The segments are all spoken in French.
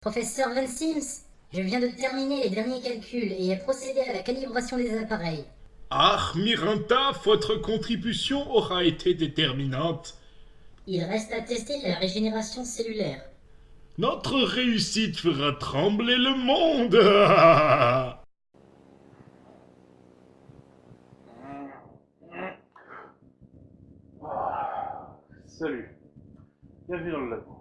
Professeur Van Sims, je viens de terminer les derniers calculs et ai procédé à la calibration des appareils. Ah, Miranda, votre contribution aura été déterminante. Il reste à tester la régénération cellulaire. Notre réussite fera trembler le monde. Salut. Bienvenue dans le labo.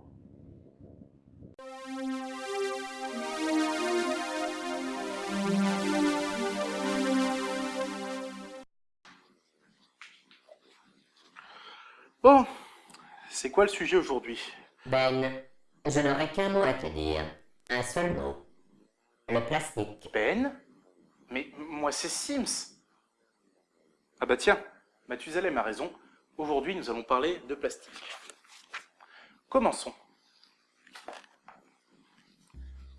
Bon, c'est quoi le sujet aujourd'hui? Ben, je n'aurais qu'un mot à te dire. Un seul mot. Le plastique. Ben Mais moi c'est Sims. Ah bah tiens, Mathusalem a raison. Aujourd'hui nous allons parler de plastique. Commençons.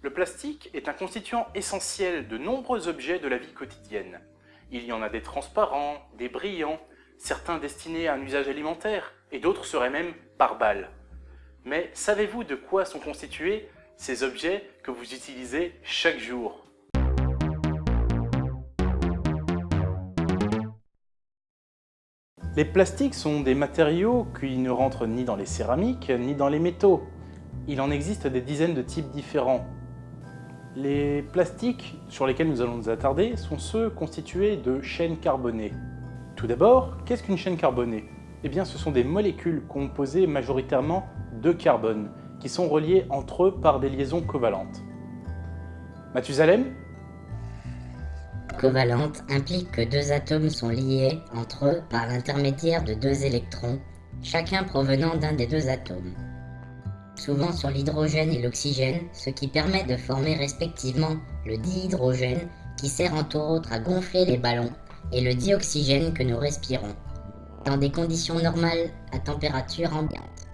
Le plastique est un constituant essentiel de nombreux objets de la vie quotidienne. Il y en a des transparents, des brillants, certains destinés à un usage alimentaire, et d'autres seraient même par balles. Mais savez-vous de quoi sont constitués ces objets que vous utilisez chaque jour? Les plastiques sont des matériaux qui ne rentrent ni dans les céramiques ni dans les métaux. Il en existe des dizaines de types différents. Les plastiques sur lesquels nous allons nous attarder sont ceux constitués de chaînes carbonées. Tout d'abord, qu'est-ce qu'une chaîne carbonée? Eh bien, ce sont des molécules composées majoritairement de carbone, qui sont reliées entre eux par des liaisons covalentes. Mathusalem? Covalente implique que deux atomes sont liés entre eux par l'intermédiaire de deux électrons, chacun provenant d'un des deux atomes. Souvent sur l'hydrogène et l'oxygène, ce qui permet de former respectivement le dihydrogène qui sert entre autres à gonfler les ballons et le dioxygène que nous respirons, dans des conditions normales à température ambiante.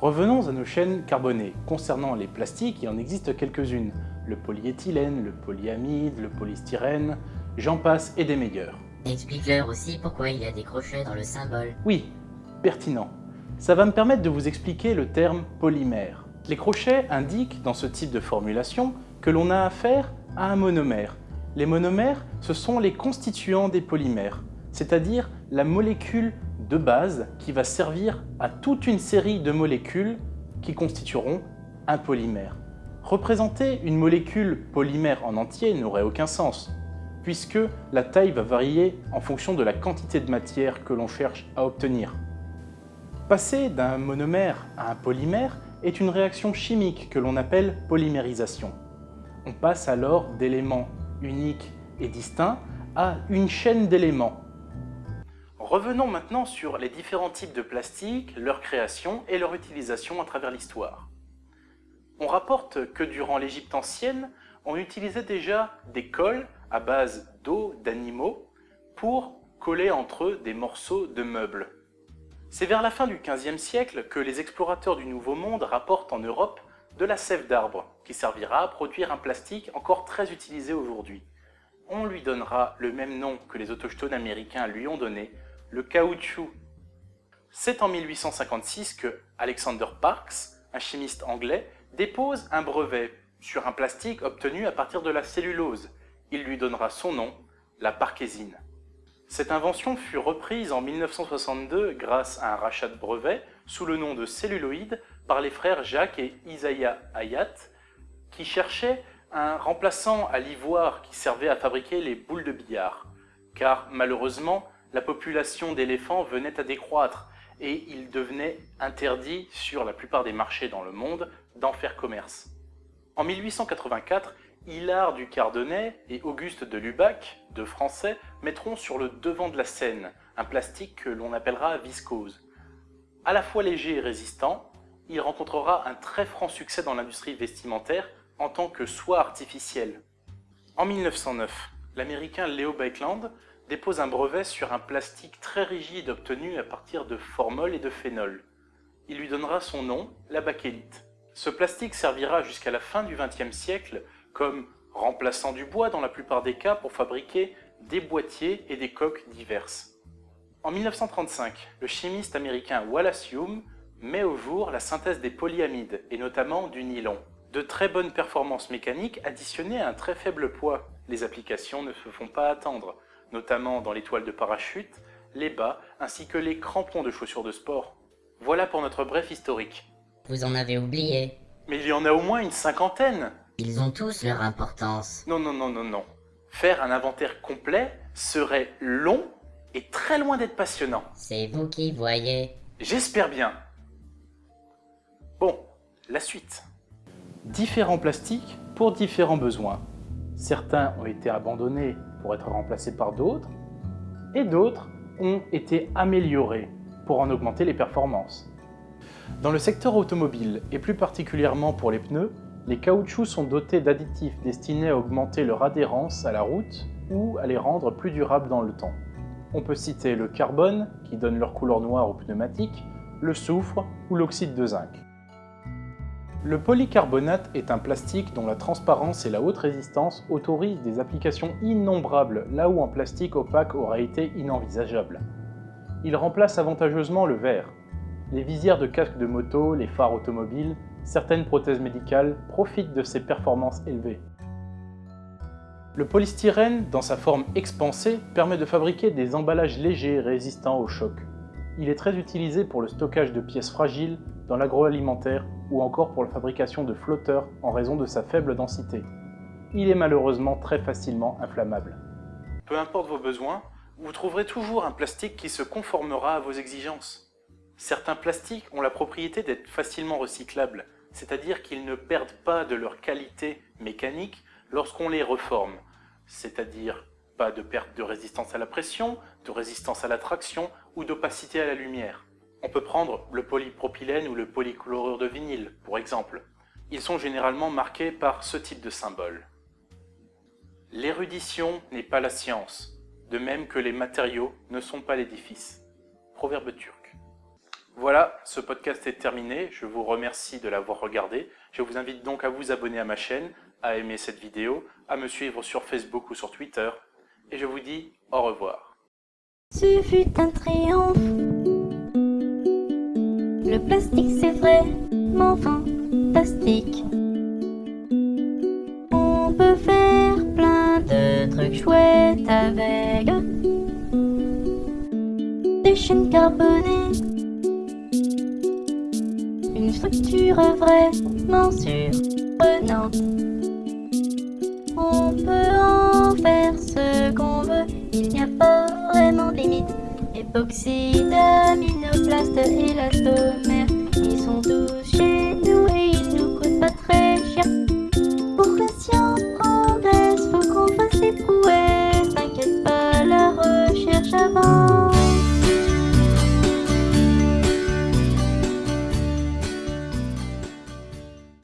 Revenons à nos chaînes carbonées. Concernant les plastiques, il en existe quelques-unes. Le polyéthylène, le polyamide, le polystyrène, j'en passe et des meilleurs. Explique-leur aussi pourquoi il y a des crochets dans le symbole. Oui, pertinent. Ça va me permettre de vous expliquer le terme polymère. Les crochets indiquent, dans ce type de formulation, que l'on a affaire à un monomère. Les monomères, ce sont les constituants des polymères, c'est-à-dire la molécule de base qui va servir à toute une série de molécules qui constitueront un polymère. Représenter une molécule polymère en entier n'aurait aucun sens, puisque la taille va varier en fonction de la quantité de matière que l'on cherche à obtenir. Passer d'un monomère à un polymère est une réaction chimique que l'on appelle polymérisation. On passe alors d'éléments uniques et distincts à une chaîne d'éléments. Revenons maintenant sur les différents types de plastique, leur création et leur utilisation à travers l'histoire. On rapporte que durant l'Égypte ancienne, on utilisait déjà des cols à base d'eau d'animaux pour coller entre eux des morceaux de meubles. C'est vers la fin du XVe siècle que les explorateurs du Nouveau Monde rapportent en Europe de la sève d'arbre, qui servira à produire un plastique encore très utilisé aujourd'hui. On lui donnera le même nom que les autochtones américains lui ont donné, le caoutchouc. C'est en 1856 que Alexander Parkes, un chimiste anglais, dépose un brevet sur un plastique obtenu à partir de la cellulose. Il lui donnera son nom, la parkésine. Cette invention fut reprise en 1962 grâce à un rachat de brevet sous le nom de celluloïd par les frères Jacques et Isaiah Hayat qui cherchaient un remplaçant à l'ivoire qui servait à fabriquer les boules de billard. Car malheureusement, la population d'éléphants venait à décroître et il devenait interdit sur la plupart des marchés dans le monde d'en faire commerce. En 1884, Hilaire du Cardonnet et Auguste de Lubac, deux Français, mettront sur le devant de la scène un plastique que l'on appellera viscose. À la fois léger et résistant, il rencontrera un très franc succès dans l'industrie vestimentaire en tant que soie artificielle. En 1909, l'américain Leo Baekeland dépose un brevet sur un plastique très rigide obtenu à partir de formol et de phénol. Il lui donnera son nom, la bakélite. Ce plastique servira jusqu'à la fin du XXe siècle comme remplaçant du bois dans la plupart des cas pour fabriquer des boîtiers et des coques diverses. En 1935, le chimiste américain Wallace Hume met au jour la synthèse des polyamides, et notamment du nylon. De très bonnes performances mécaniques additionnées à un très faible poids. Les applications ne se font pas attendre, notamment dans les toiles de parachute, les bas, ainsi que les crampons de chaussures de sport. Voilà pour notre bref historique. Vous en avez oublié. Mais il y en a au moins une cinquantaine Ils ont tous leur importance. Non, non, non, non, non. Faire un inventaire complet serait long et très loin d'être passionnant. C'est vous qui voyez. J'espère bien. Bon, la suite. Différents plastiques pour différents besoins. Certains ont été abandonnés pour être remplacés par d'autres, et d'autres ont été améliorés pour en augmenter les performances. Dans le secteur automobile, et plus particulièrement pour les pneus, les caoutchoucs sont dotés d'additifs destinés à augmenter leur adhérence à la route ou à les rendre plus durables dans le temps. On peut citer le carbone, qui donne leur couleur noire aux pneumatiques, le soufre ou l'oxyde de zinc. Le polycarbonate est un plastique dont la transparence et la haute résistance autorisent des applications innombrables là où un plastique opaque aurait été inenvisageable. Il remplace avantageusement le verre. Les visières de casque de moto, les phares automobiles, certaines prothèses médicales profitent de ses performances élevées. Le polystyrène, dans sa forme expansée, permet de fabriquer des emballages légers résistants au choc. Il est très utilisé pour le stockage de pièces fragiles, dans l'agroalimentaire ou encore pour la fabrication de flotteurs en raison de sa faible densité. Il est malheureusement très facilement inflammable. Peu importe vos besoins, vous trouverez toujours un plastique qui se conformera à vos exigences. Certains plastiques ont la propriété d'être facilement recyclables, c'est-à-dire qu'ils ne perdent pas de leur qualité mécanique lorsqu'on les reforme, c'est-à-dire pas de perte de résistance à la pression, de résistance à la traction ou d'opacité à la lumière. On peut prendre le polypropylène ou le polychlorure de vinyle, pour exemple. Ils sont généralement marqués par ce type de symbole. L'érudition n'est pas la science, de même que les matériaux ne sont pas l'édifice. Proverbe turc. Voilà, ce podcast est terminé, je vous remercie de l'avoir regardé. Je vous invite donc à vous abonner à ma chaîne, à aimer cette vidéo, à me suivre sur Facebook ou sur Twitter, et je vous dis au revoir. Ce fut un triomphe. Le plastique c'est vraiment fantastique. On peut faire plein de trucs chouettes avec des chaînes carbonées. Une structure vraiment surprenante. On peut en faire ce qu'on veut, il n'y a pas vraiment limite. Époxyde, aminoplaste, élastomère, ils sont tous